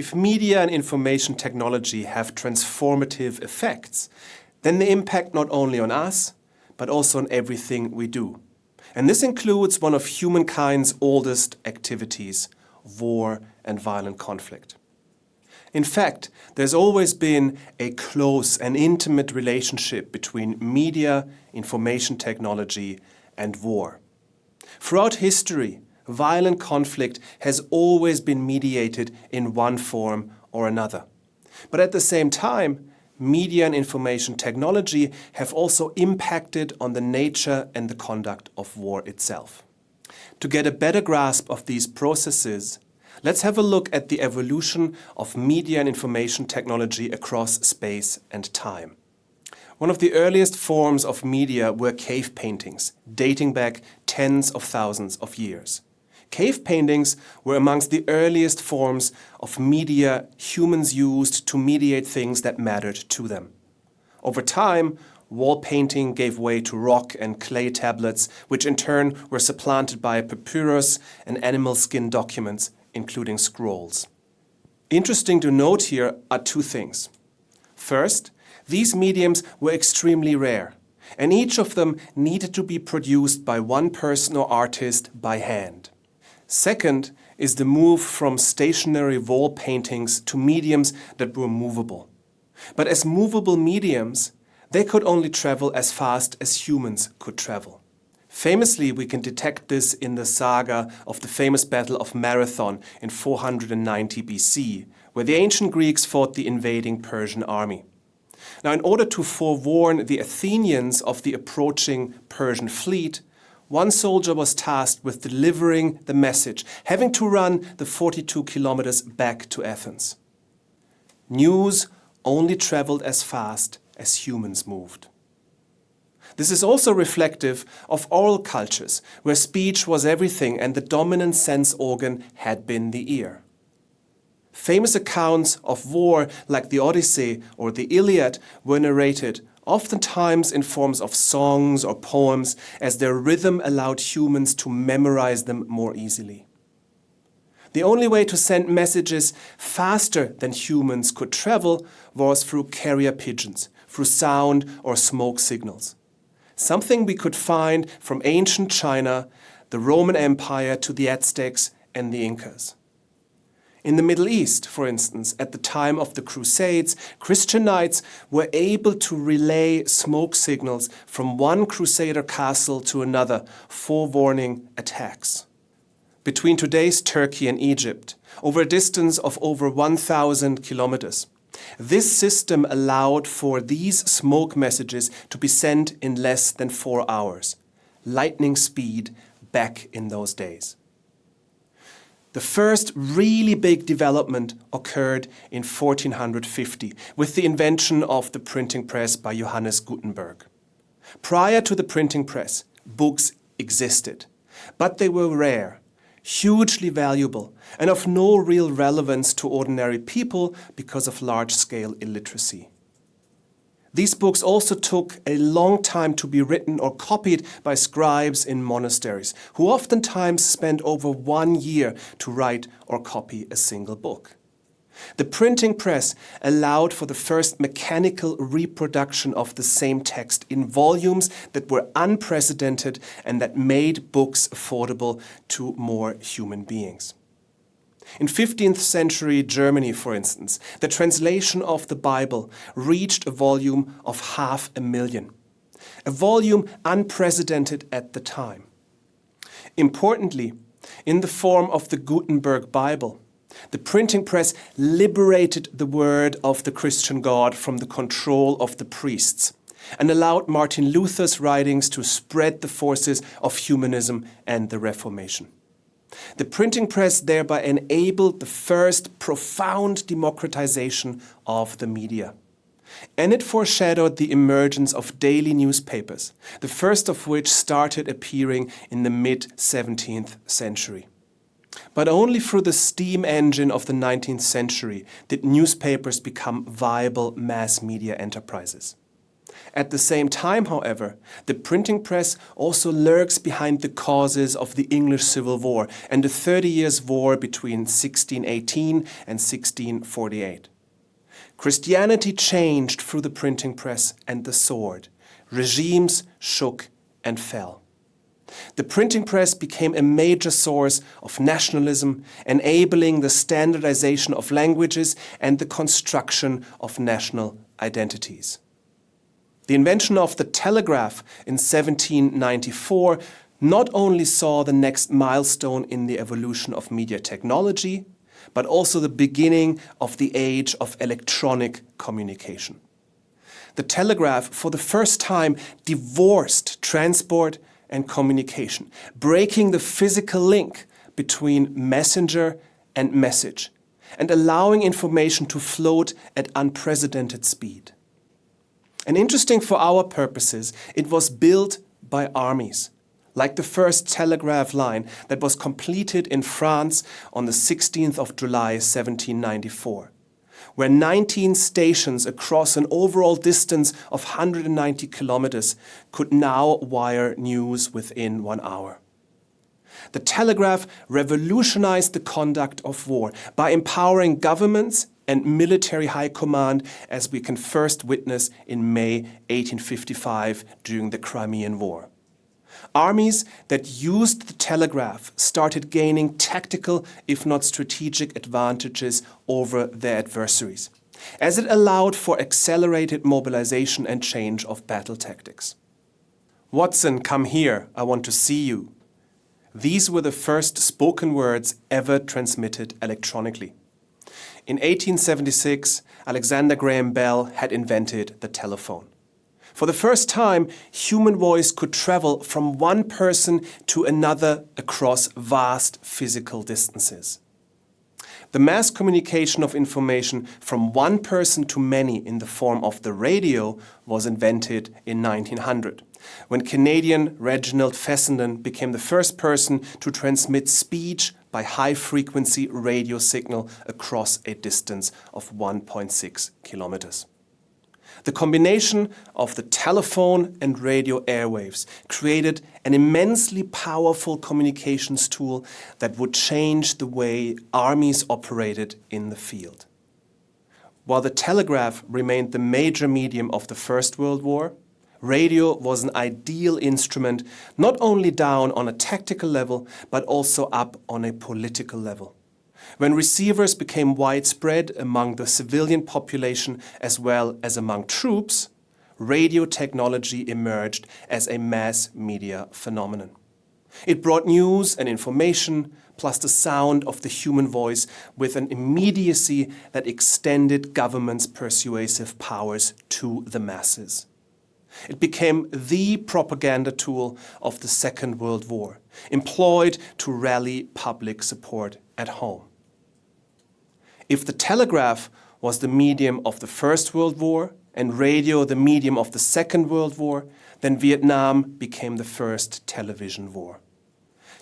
If media and information technology have transformative effects, then they impact not only on us, but also on everything we do. And this includes one of humankind's oldest activities, war and violent conflict. In fact, there's always been a close and intimate relationship between media, information technology and war. Throughout history, violent conflict has always been mediated in one form or another. But at the same time, media and information technology have also impacted on the nature and the conduct of war itself. To get a better grasp of these processes, let's have a look at the evolution of media and information technology across space and time. One of the earliest forms of media were cave paintings, dating back tens of thousands of years. Cave paintings were amongst the earliest forms of media humans used to mediate things that mattered to them. Over time, wall painting gave way to rock and clay tablets, which in turn were supplanted by papyrus and animal skin documents, including scrolls. Interesting to note here are two things. First, these mediums were extremely rare, and each of them needed to be produced by one person or artist by hand. Second is the move from stationary wall paintings to mediums that were movable. But as movable mediums, they could only travel as fast as humans could travel. Famously, we can detect this in the saga of the famous Battle of Marathon in 490 BC, where the ancient Greeks fought the invading Persian army. Now, in order to forewarn the Athenians of the approaching Persian fleet, one soldier was tasked with delivering the message, having to run the 42 kilometers back to Athens. News only traveled as fast as humans moved. This is also reflective of oral cultures, where speech was everything and the dominant sense organ had been the ear. Famous accounts of war like the Odyssey or the Iliad were narrated oftentimes in forms of songs or poems, as their rhythm allowed humans to memorize them more easily. The only way to send messages faster than humans could travel was through carrier pigeons, through sound or smoke signals. Something we could find from ancient China, the Roman Empire to the Aztecs and the Incas. In the Middle East, for instance, at the time of the Crusades, Christian knights were able to relay smoke signals from one Crusader castle to another, forewarning attacks. Between today's Turkey and Egypt, over a distance of over 1,000 kilometers, this system allowed for these smoke messages to be sent in less than four hours. Lightning speed back in those days. The first really big development occurred in 1450 with the invention of the printing press by Johannes Gutenberg. Prior to the printing press, books existed, but they were rare, hugely valuable, and of no real relevance to ordinary people because of large-scale illiteracy. These books also took a long time to be written or copied by scribes in monasteries, who oftentimes spent over one year to write or copy a single book. The printing press allowed for the first mechanical reproduction of the same text in volumes that were unprecedented and that made books affordable to more human beings. In 15th century Germany, for instance, the translation of the Bible reached a volume of half a million, a volume unprecedented at the time. Importantly, in the form of the Gutenberg Bible, the printing press liberated the word of the Christian God from the control of the priests and allowed Martin Luther's writings to spread the forces of humanism and the Reformation. The printing press thereby enabled the first profound democratization of the media. And it foreshadowed the emergence of daily newspapers, the first of which started appearing in the mid-17th century. But only through the steam engine of the 19th century did newspapers become viable mass media enterprises. At the same time, however, the printing press also lurks behind the causes of the English Civil War and the Thirty Years' War between 1618 and 1648. Christianity changed through the printing press and the sword. Regimes shook and fell. The printing press became a major source of nationalism, enabling the standardization of languages and the construction of national identities. The invention of the telegraph in 1794 not only saw the next milestone in the evolution of media technology, but also the beginning of the age of electronic communication. The telegraph, for the first time, divorced transport and communication, breaking the physical link between messenger and message, and allowing information to float at unprecedented speed. And interesting for our purposes, it was built by armies, like the first telegraph line that was completed in France on the 16th of July 1794, where 19 stations across an overall distance of 190 kilometers could now wire news within one hour. The telegraph revolutionized the conduct of war by empowering governments and military high command as we can first witness in May 1855 during the Crimean War. Armies that used the telegraph started gaining tactical, if not strategic, advantages over their adversaries, as it allowed for accelerated mobilization and change of battle tactics. Watson, come here, I want to see you. These were the first spoken words ever transmitted electronically. In 1876, Alexander Graham Bell had invented the telephone. For the first time, human voice could travel from one person to another across vast physical distances. The mass communication of information from one person to many in the form of the radio was invented in 1900, when Canadian Reginald Fessenden became the first person to transmit speech by high-frequency radio signal across a distance of 1.6 kilometers. The combination of the telephone and radio airwaves created an immensely powerful communications tool that would change the way armies operated in the field. While the telegraph remained the major medium of the First World War, radio was an ideal instrument not only down on a tactical level, but also up on a political level. When receivers became widespread among the civilian population as well as among troops, radio technology emerged as a mass media phenomenon. It brought news and information, plus the sound of the human voice with an immediacy that extended government's persuasive powers to the masses. It became the propaganda tool of the Second World War, employed to rally public support at home. If the telegraph was the medium of the First World War and radio the medium of the Second World War, then Vietnam became the first television war.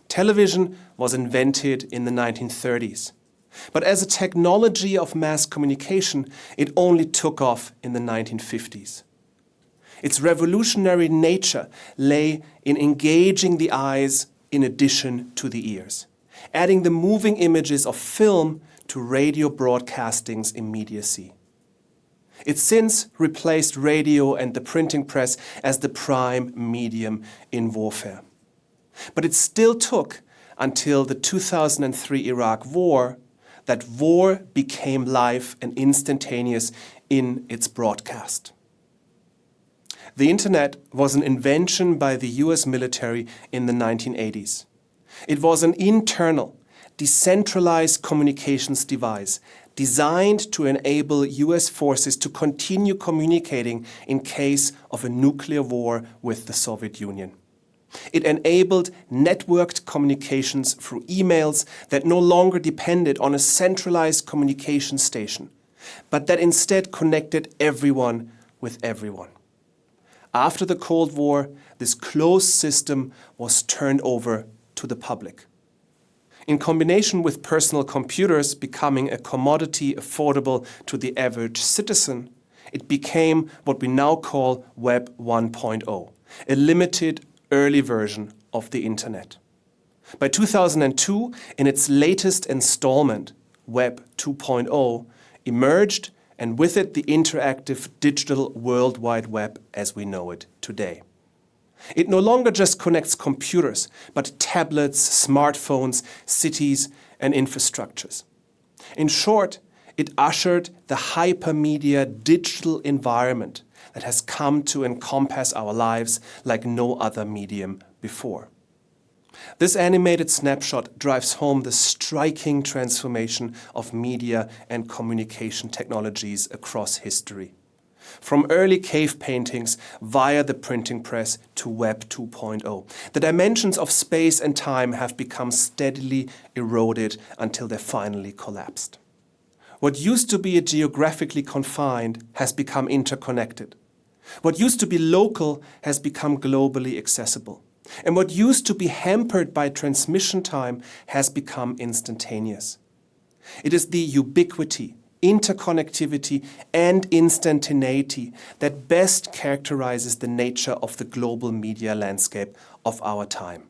Television was invented in the 1930s. But as a technology of mass communication, it only took off in the 1950s. Its revolutionary nature lay in engaging the eyes in addition to the ears, adding the moving images of film to radio broadcasting's immediacy. It since replaced radio and the printing press as the prime medium in warfare. But it still took until the 2003 Iraq War that war became live and instantaneous in its broadcast. The internet was an invention by the US military in the 1980s. It was an internal, decentralized communications device designed to enable US forces to continue communicating in case of a nuclear war with the Soviet Union. It enabled networked communications through emails that no longer depended on a centralized communication station, but that instead connected everyone with everyone. After the Cold War, this closed system was turned over to the public. In combination with personal computers becoming a commodity affordable to the average citizen, it became what we now call Web 1.0, a limited early version of the Internet. By 2002, in its latest installment, Web 2.0 emerged and with it the interactive digital World Wide Web as we know it today. It no longer just connects computers, but tablets, smartphones, cities and infrastructures. In short, it ushered the hypermedia digital environment that has come to encompass our lives like no other medium before. This animated snapshot drives home the striking transformation of media and communication technologies across history. From early cave paintings via the printing press to Web 2.0, the dimensions of space and time have become steadily eroded until they finally collapsed. What used to be geographically confined has become interconnected. What used to be local has become globally accessible. And what used to be hampered by transmission time has become instantaneous. It is the ubiquity, interconnectivity and instantaneity that best characterizes the nature of the global media landscape of our time.